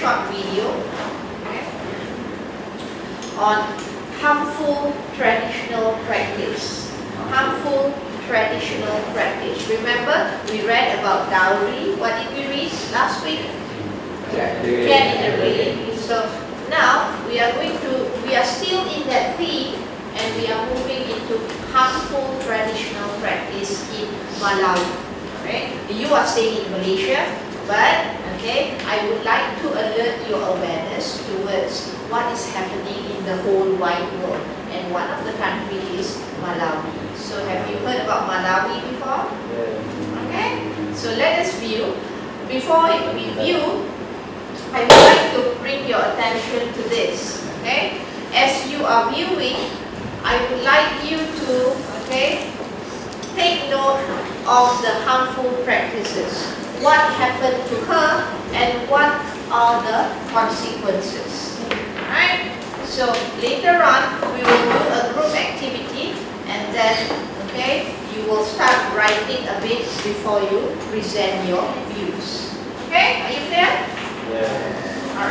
short video okay, on harmful traditional practice. Harmful traditional practice. Remember, we read about dowry. What did we read last week? Cat in the Rain. So now we are going to, we are still in that theme and we are moving into harmful traditional practice in Malawi. Right? You are staying in Malaysia, but okay, I would like to alert your awareness towards what is happening in the whole wide world. And one of the countries is Malawi. So have you heard about Malawi before? Okay, so let us view. Before we view, I would like to bring your attention to this. Okay, as you are viewing, I would like you to okay take note of the harmful practices. What happened to her and what are the consequences. Right? So later on, we will do a group activity and then, okay, you will start writing a bit before you present your views. Okay, are you clear? Yeah. All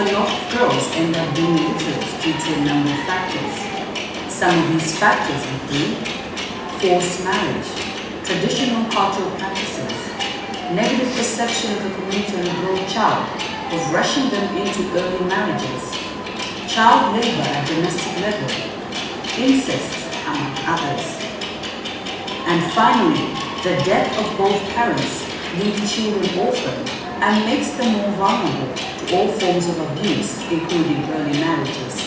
a lot of girls end up being illiterate due to a number of factors. Some of these factors include forced marriage, traditional cultural practices, negative perception of the community and the girl child, of rushing them into early marriages, child labor at domestic level, incest, among others. And finally, the death of both parents leaves children orphaned and makes them more vulnerable to all forms of abuse, including early marriages.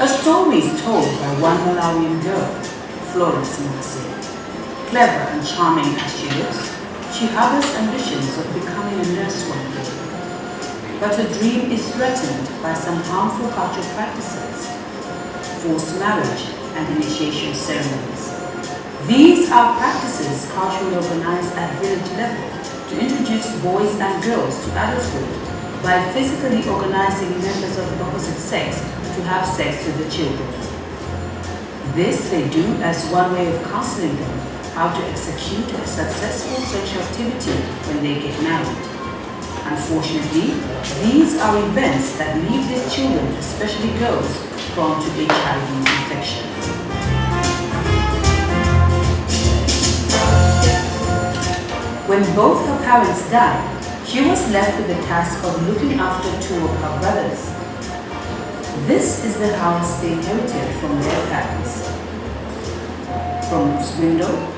A story is told by one Malawian girl, Florence Mutsi. Clever and charming as she looks, she harbors ambitions of becoming a nurse one day. But her dream is threatened by some harmful cultural practices, forced marriage and initiation ceremonies. These are practices culturally organized at village level to introduce boys and girls to adulthood by physically organizing members of the opposite sex to have sex with the children. This they do as one way of counseling them how to execute a successful sexual activity when they get married. Unfortunately, these are events that leave these children, especially girls, prone to HIV infection. When both her parents died, she was left with the task of looking after two of her brothers. This is the house they inherited from their parents. From its window,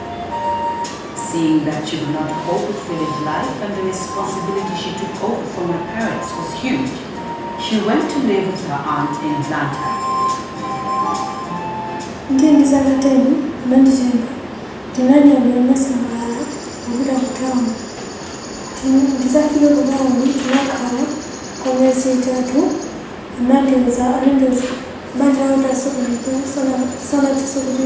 Seeing that she could not cope with village life and the responsibility she took over from her parents was huge, she went to live with her aunt in Blantyre. ndiye ndisakateni ananditenga tinanyamira masangalala kupita kutawuni ndisafike kutawuni tinakhala kwa miyezi itatu anandeza anandeza banja lao tasokulipo salatiso kuti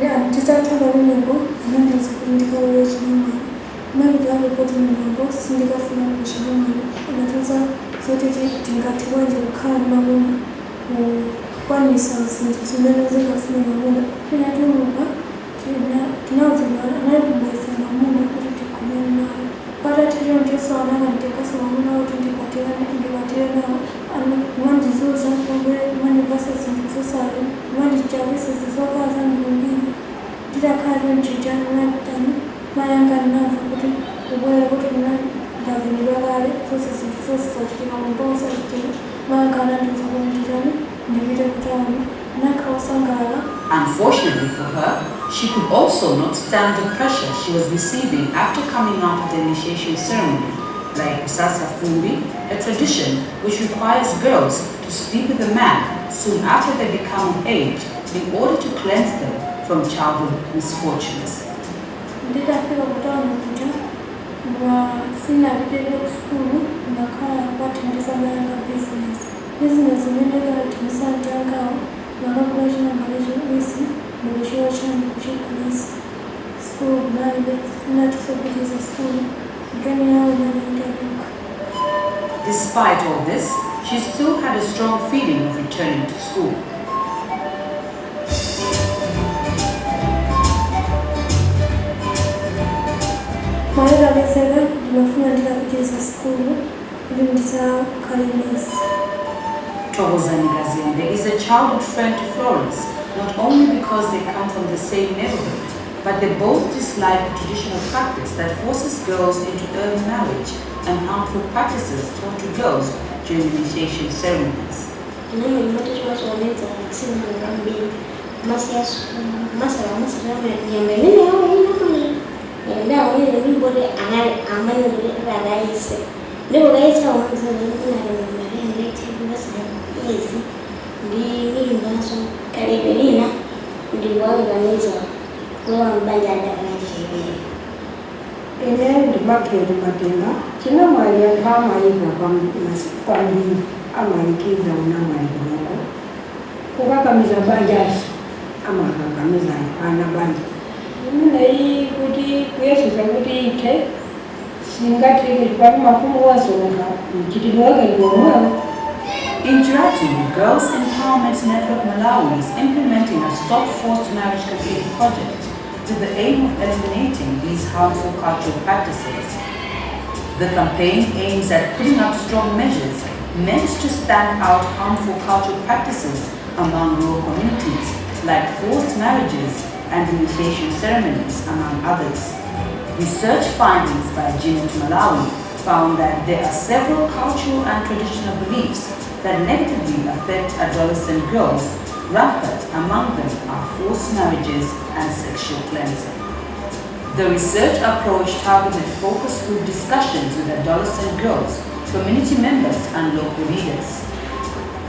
ndizatamba kumeneko anandiza kuti ndikauya chinyamani manager aripoti mumambo sindikafuna kuchinyamani akatiza zotiti tingatikwenje kukhala mabona kukwanisa zinthu zimene zingafune mabona inatuluka tinavula anayikubaisa mamuna kuti tigonane naye patatiro ndiso anakanditekasa mamuna kuti ndipatire kuti ndipatire nawo mandizuza kumbe mandipasa zinthu zosayi mandichawisa zizokaza mlumbini Unfortunately for her, she could also not stand the pressure she was receiving after coming out of the initiation ceremony, like Sasa Fumbi, a tradition which requires girls to sleep with a man soon after they become of age in order to cleanse them from childhood misfortunes. nditafika kutawuni kuja sina vitendo skulu ndakhala kwathandisa mayanga business business imene ikathandisa mtangawo nakakula chinambalecho isi ndikuchiwa chanu kuchikulisa skulu kunalibe sinatisopitiza skulu gani yawo inaliitaluka Despite all this, she still had a strong feeling of returning to school. Maera beseka ndimafuna ndikapitisa skulu kuti ndisakhale nesi Tobozani Gazinde is a childhood friend to Florence, not only because they come from the same neighborhood, but they both dislike the traditional practice that forces girls into early marriage and harmful practices taught to girls during initiation ceremonies. Nami nimetoka kueleza kusema ngambi masi ya masala masala nyambe nini എൻ്റെ അമ്മയൊരു കൂടി അങ്ങനെ അമ്മനെ ഒരു ഒരാഴ്ച എൻ്റെ ഒരാഴ്ച അവൻ സാധനം എൻ്റെ ചെറിയ സാധനം ndinindaso kalebelina ndiwaivanisa kuwambanjandakazhiveyo ine ndibakhele matenga tina mali yako amayiva kwambili amayikiza una mali yako kukakamiza banjazi amakakamizayo ana banjai In Jiratu, Girls Empowerment Network Malawi is implementing a Stop Forced Marriage campaign project with the aim of eliminating these harmful cultural practices. The campaign aims at putting up strong measures meant to stand out harmful cultural practices among rural communities, like forced marriages and initiation ceremonies, among others. Research findings by Genius Malawi found that there are several cultural and traditional beliefs that negatively affect adolescent girls. Rampant among them are forced marriages and sexual cleansing. The research approach targeted focus group discussions with adolescent girls, community members, and local leaders.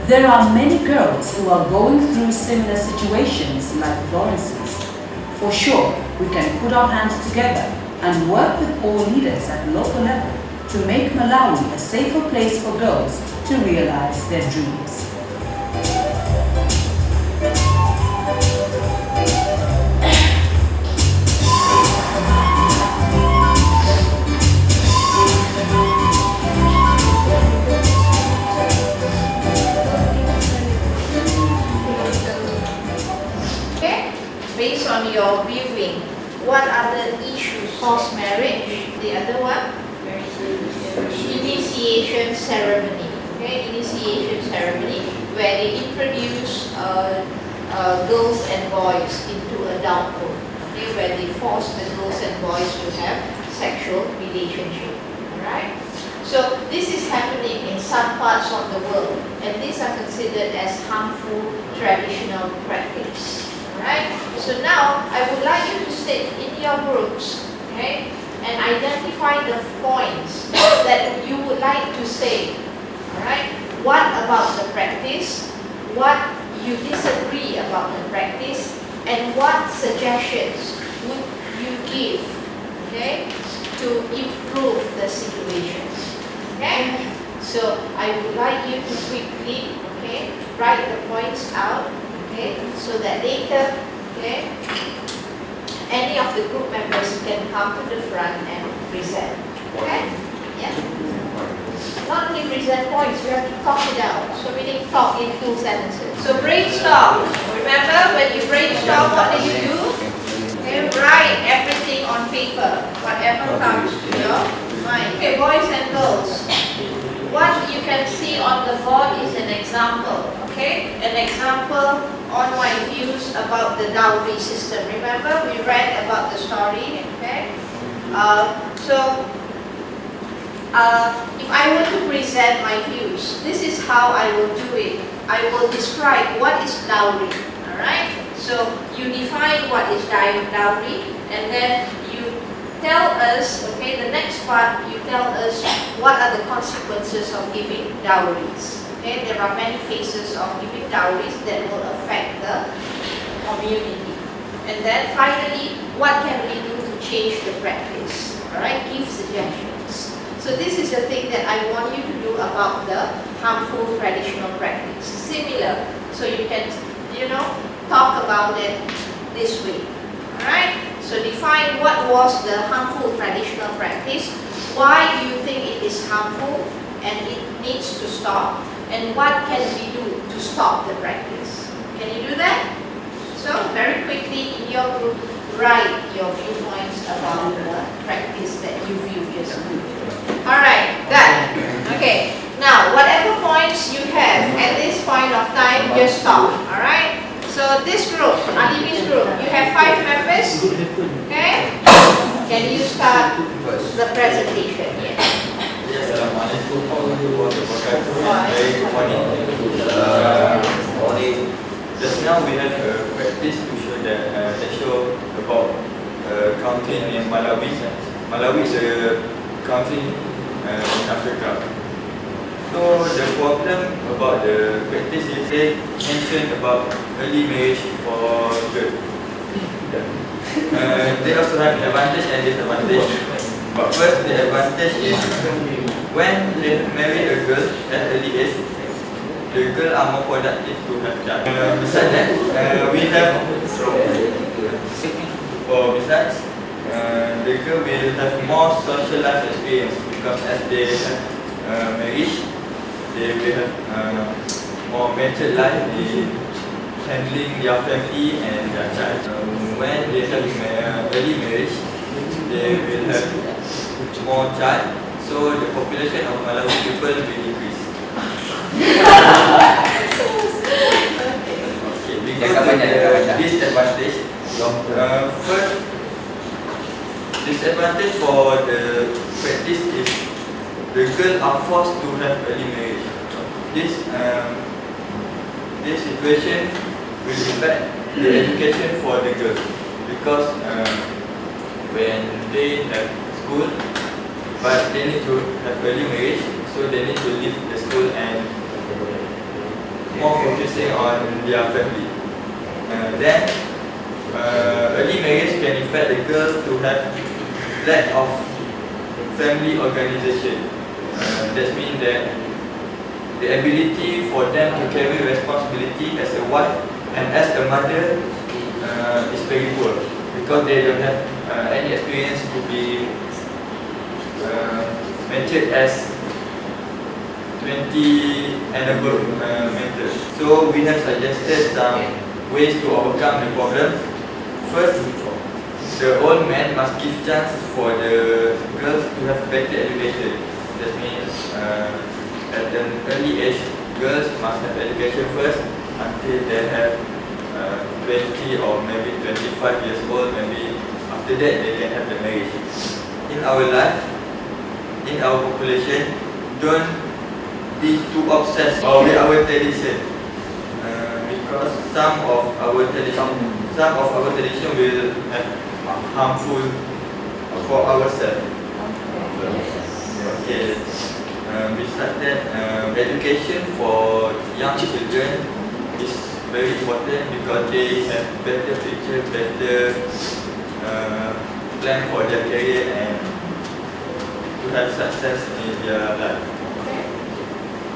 There are many girls who are going through similar situations like Florence's. For sure, we can put our hands together and work with all leaders at local level to make Malawi a safer place for girls to realize their dreams. Based on your viewing, what are the issues? Forced marriage, the other one? Initiation ceremony. Okay, initiation ceremony where they introduce uh, uh, girls and boys into adulthood. Okay, where they force the girls and boys to have sexual relationship. Alright? So this is happening in some parts of the world and these are considered as harmful traditional practice. Alright? So now I would like you to sit in your groups, okay, and identify the points that you would like to say. Alright? What about the practice? What you disagree about the practice? And what suggestions would you give, okay, to improve the situation? Okay? So I would like you to quickly, okay, write the points out, okay, so that later, okay, any of the group members can come to the front and present. Okay? Yeah. Not only present points, you have to talk it out. So we need talk in full sentences. So brainstorm. Remember when you brainstorm, what do you do? Okay, write everything on paper, whatever comes to your mind. Okay, boys and girls. What you can see on the board is an example, okay? An example on my views about the dowry system. Remember, we read about the story, okay? Uh, so, uh, if I were to present my views, this is how I will do it. I will describe what is dowry, alright? So, you define what is dowry, and then you tell us, okay, the next part, you tell us what are the consequences of giving dowries. Okay, there are many phases of giving dowries that will affect the community. And then finally, what can we do to change the practice? Alright, give suggestions. So this is the thing that I want you to do about the harmful traditional practice. Similar, so you can, you know, talk about it this way. Alright? So define what was the harmful traditional practice, why do you think it is harmful and it needs to stop, and what can we do to stop the practice. Can you do that? So very quickly in your group, write your viewpoints about the practice that you view yourself. Alright, done. Okay, now whatever points you have at this point of time, just stop. Alright? So this group, Alibi's group, you have five members. Okay? Can you start the presentation? Yes. Uh, morning. Just now we have a practice to show that that show about country in Malawi. Malawi is a country uh, in Africa. So the problem about the practice they mentioned about early marriage for girls. They also have advantage and disadvantage. But first, the advantage is when they marry a girl at early age, the girl are more productive to have child. Uh, besides that, uh, we have or besides, uh, the girl will have more social life experience because as they have uh, marriage, they will have uh, more matured life in handling their family and their child. Um, when they have ma- early marriage, they will have more child, so the population of Malawi people will decrease. okay, we go to the disadvantage. Uh, first, disadvantage for the practice is the girl are forced to have early marriage. This um, this situation will affect the education for the girls because um, when they have school, but they need to have early marriage, so they need to leave the school and more focusing on their family. Uh, then, uh, early marriage can affect the girl to have lack of family organization. Uh, that means that the ability for them to carry responsibility as a wife and as a mother uh, is very poor because they don't have uh, any experience to be uh, mentored as 20 and above uh, mentors. So we have suggested some ways to overcome the problem. First, the old man must give chance for the girls to have better education. That means uh, at an early age, girls must have education first until they have uh, 20 or maybe 25 years old. Maybe after that they can have the marriage. In our life, in our population, don't be too obsessed with our tradition. Uh, because some of our tradition, some of our tradition will have harmful for ourselves. Okay. Um, besides that, um, education for young children is very important because they have better future, better uh, plan for their career and to have success in their life.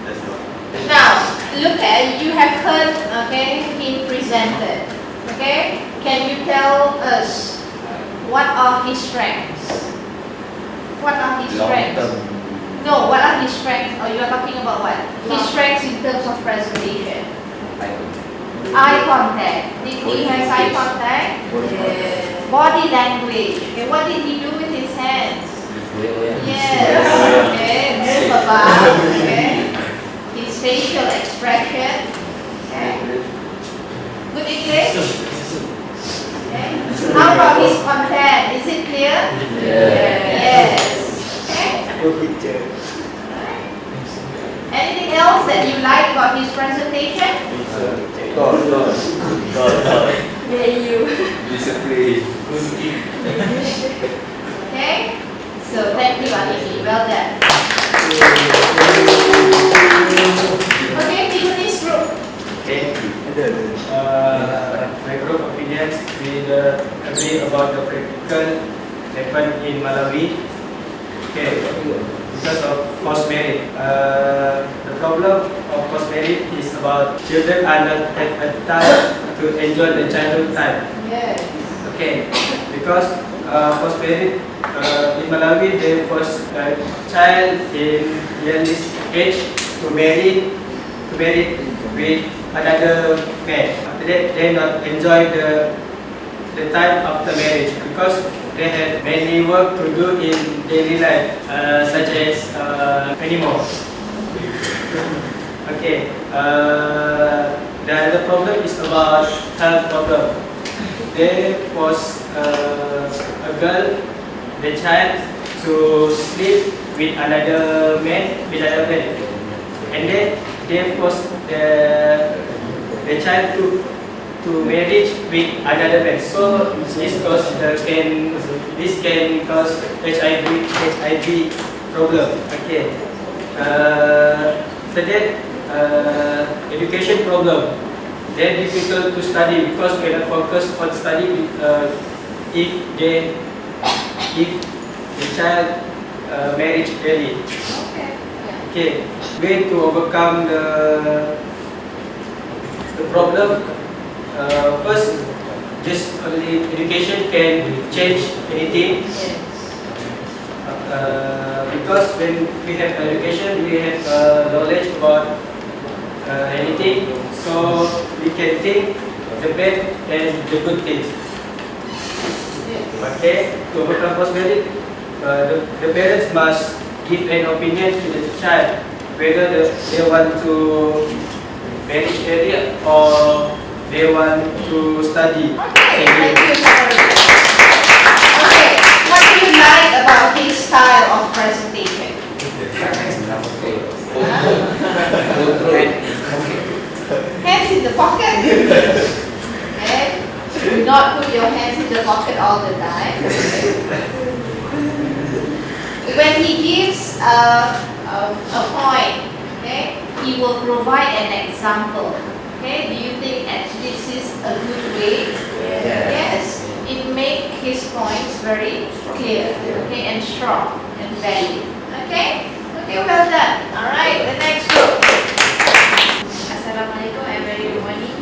That's all. Now, look at, you have heard, okay, him presented. Okay? Can you tell us what are his strengths? What are his strengths? No, what are his strengths? Or you are talking about what? His strengths in terms of presentation. Eye contact. Did he has eye contact? Body language. Okay, what did he do with his hands? Yes. Okay, move about. Okay. His facial expression. Okay. Good English? Okay. How about his content? Is it clear? Yes. Okay. Anything else that you like about his presentation? Yeah, you. Okay. So thank you, Aniki. Well done. Okay, Tiffany's group. Okay. Uh, my group opinions, we uh, agree about the practical happen in Malawi. Okay, because of forced marriage. Uh, the problem of forced marriage is about children are not have a time to enjoy the childhood time. Yes. Okay, because uh, forced marriage uh, in Malawi, they force a child in early age to marry to marry with another man. After that, they not enjoy the the time after marriage because they have many work to do in daily life, uh, such as uh, anymore. okay. Uh, the other problem is about health problem. They force uh, a girl, the child, to sleep with another man, with another man, and then they force the the child to to marriage with another man. So this cause uh, can this can cause HIV HIV problem. Okay. Uh, so then uh, education problem. Very difficult to study because cannot focus on study uh, if they if the child uh, marriage early. Okay. Okay, way to overcome the the problem. Uh, first, just only education can change anything. Yes. Uh, because when we have education, we have uh, knowledge about uh, anything, so we can think the bad and the good things. Okay, to overcome forced marriage, uh, the, the parents must give an opinion to the child whether the, they want to marry earlier or they want to study. Okay, thank you very. Okay, what do you like about his style of presentation? Hands in the pocket. Okay. Do not put your hands in the pocket all the time. When he gives a, a, a point, okay, he will provide an example. Okay, do you think that this is a good way? Yes. yes. It makes his points very clear, okay, and strong and valid. Okay? Okay, well done. Alright, the next group. Assalamualaikum and very good morning.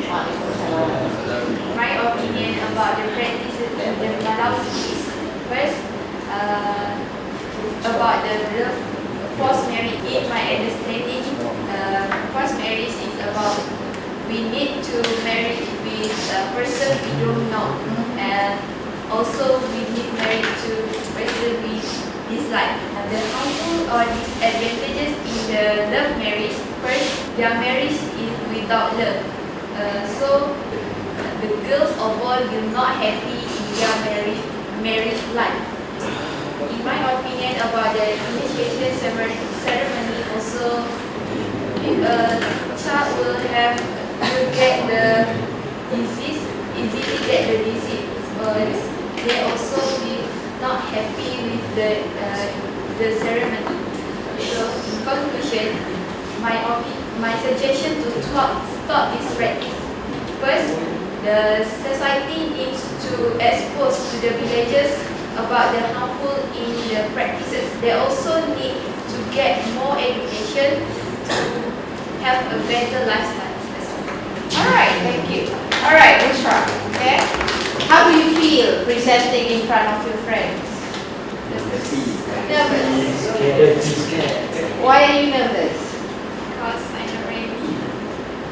My opinion about the practices of first uh, about the love, forced marriage. In my understanding, uh, forced marriage is about we need to marry with a person we don't know, and also we need married to person we dislike. Uh, the harmful or disadvantages in the love marriage. First, their marriage is without love. Uh, so the girls or boys will not happy their married, married life. In my opinion about the initiation ceremony, also a child will have will get the disease easily get the disease but they also be not happy with the uh, the ceremony. So in conclusion, my my suggestion to stop stop this practice. First, the society needs to expose to the villagers about the harmful in the practices. They also need to get more education to have a better lifestyle. Alright, thank you. Alright, Bushra, okay? How do you feel presenting in front of your friends? Nervous. Why are you nervous? Because I'm not ready.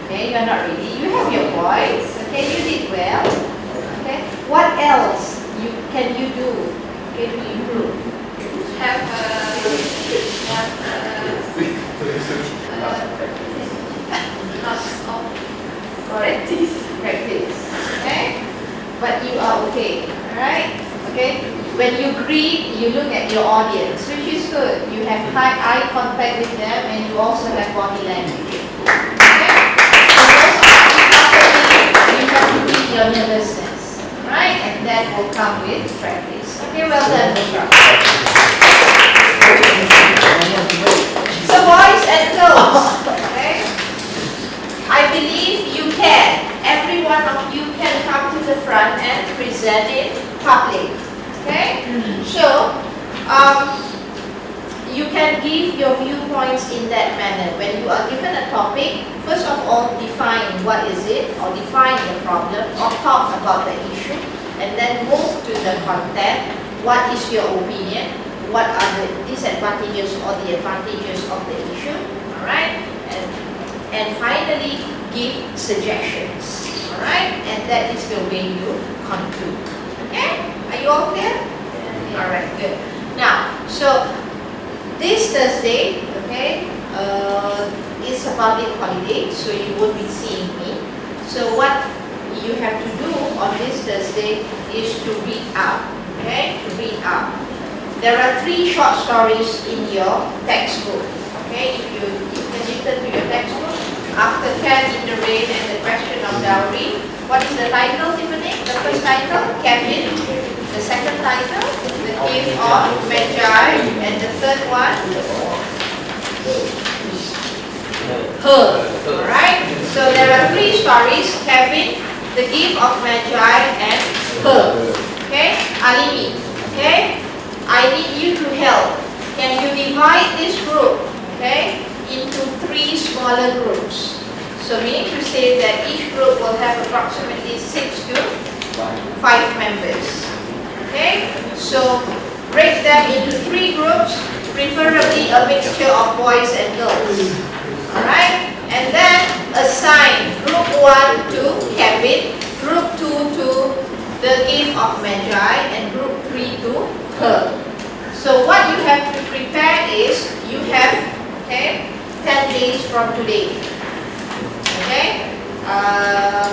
Okay, you are not ready. You have your voice. Okay, you did well. Okay, what else you can you do? Can you improve. Have a have a, uh, lots of practice. Practice. Okay, but you are okay. All right. Okay. When you greet, you look at your audience, which is good. You have high eye contact with them, and you also have body language. Okay. So those are important. You have to beat your nervousness, right? And that will come with practice. Okay, well done, Bushra. So boys and girls, okay? I believe you can. Every one of you can come to the front and present it public. Okay? So, um, you can give your viewpoints in that manner. When you are given a topic, first of all, define what is it, or define the problem, or talk about the issue, and then move to the content. What is your opinion? What are the disadvantages or the advantages of the issue? Alright? And, and finally, give suggestions. Alright? And that is the way you conclude. Okay? Are you all clear? Alright, good. Now, so this Thursday, okay, uh, is a public holiday, so you won't be seeing me. So what you have to do on this Thursday is to read up, okay, to read up. There are three short stories in your textbook, okay, if you, return to your textbook. After Cat in the Rain and the Question of Dowry, what is the title, Tiffany? The first title, Kevin. The second title, The Gift of Magi. And the third one, Her. Alright? So there are three stories, Kevin, The Gift of Magi, and Her. Okay? Alimi. Okay? I need you to help. Can you divide this group, okay, into three smaller groups? So meaning to say that each group will have approximately six to five members. Okay? So break them into three groups, preferably a mixture of boys and girls. Alright? And then assign group one to Kevin, group two to the gift of Magi, and group three to her. So what you have to prepare is you have okay 10 days from today. Okay? Uh,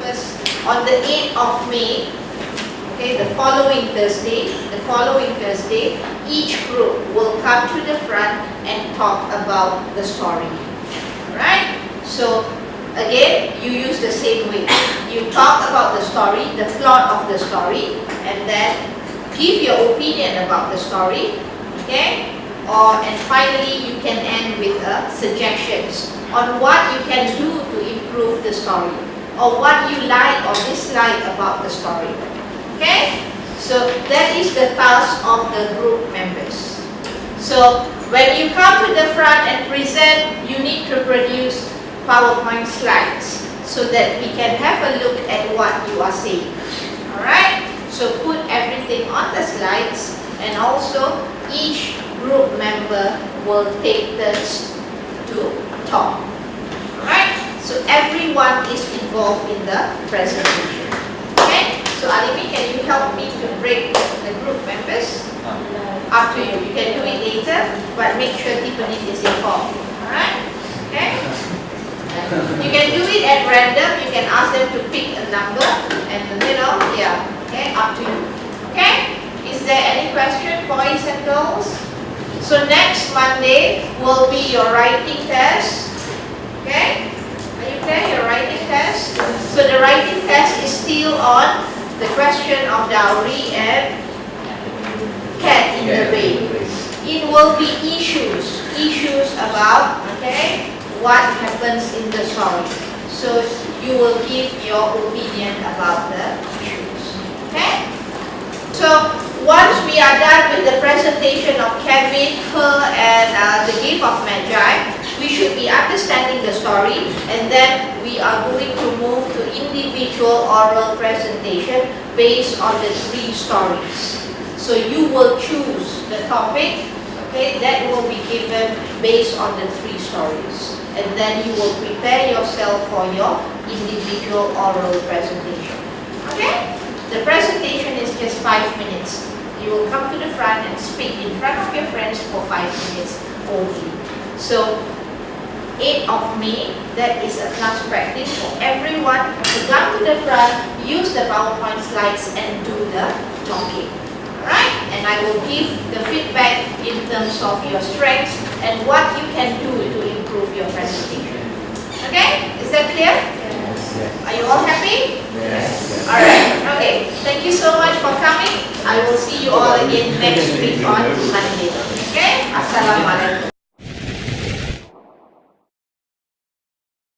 first on the 8th of May, okay, the following Thursday, the following Thursday, each group will come to the front and talk about the story. Alright? So again, you use the same way. You talk about the story, the plot of the story, and then give your opinion about the story, okay? Or and finally, you can end with uh, suggestions on what you can do to improve the story, or what you like or dislike about the story. Okay? So that is the task of the group members. So when you come to the front and present, you need to produce PowerPoint slides so that we can have a look at what you are saying. Alright? So put everything on the slides and also each group member will take turns to talk. Alright? So everyone is involved in the presentation. Okay? So Alimi, can you help me to break the group members? Up to you. You can do it later, but make sure Tiffany is involved. Alright? Okay? You can do it at random. You can ask them to pick a number and you know, yeah. Okay, up to you. Okay? Is there any question, boys and girls? So next Monday will be your writing test. Okay? Are you clear? Your writing test? So the writing test is still on the question of dowry and cat in the bay. It will be issues, issues about, okay, what happens in the story. So you will give your opinion about the issues, okay? So once we are done with the presentation of Kevin, her, and uh, the gift of Magi, we should be understanding the story, and then we are going to move to individual oral presentation based on the three stories. So you will choose the topic, okay, that will be given based on the three stories. And then you will prepare yourself for your individual oral presentation. Okay? The presentation is just five minutes. You will come to the front and speak in front of your friends for five minutes only. So 8 of May, that is a class practice for everyone to come to the front, use the PowerPoint slides and do the talking. Alright? And I will give the feedback in terms of your strengths and what you can do to your. Okay? Is that clear? Yes. Are you all happy? Yes. Alright, okay. Thank you so much for coming. I will see you all again next week on Monday. Okay? Assalamualaikum.